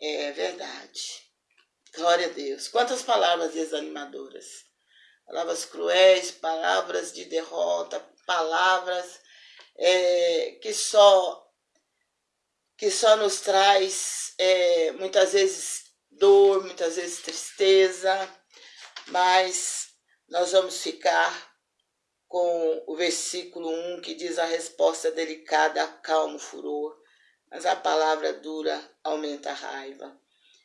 É verdade. Glória a Deus. Quantas palavras desanimadoras. Palavras cruéis, palavras de derrota, palavras é, que só que só nos traz é, muitas vezes dor, muitas vezes tristeza, mas nós vamos ficar com o versículo 1 que diz a resposta delicada acalma o furor, mas a palavra dura aumenta a raiva.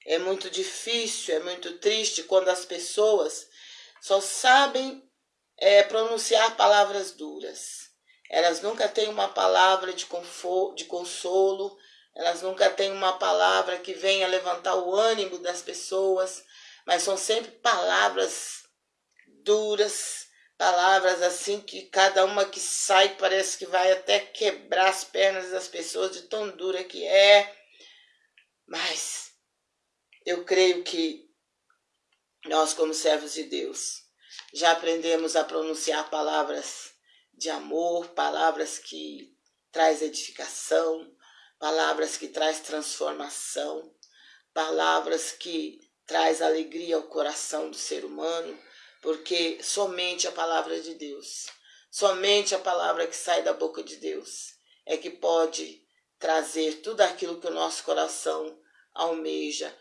É muito difícil, é muito triste quando as pessoas só sabem é, pronunciar palavras duras. Elas nunca têm uma palavra de, conforto, de consolo, elas nunca têm uma palavra que venha levantar o ânimo das pessoas, mas são sempre palavras duras, palavras assim que cada uma que sai parece que vai até quebrar as pernas das pessoas de tão dura que é. Mas eu creio que nós, como servos de Deus, já aprendemos a pronunciar palavras de amor, palavras que traz edificação, palavras que traz transformação, palavras que traz alegria ao coração do ser humano, porque somente a palavra de Deus, somente a palavra que sai da boca de Deus é que pode trazer tudo aquilo que o nosso coração almeja,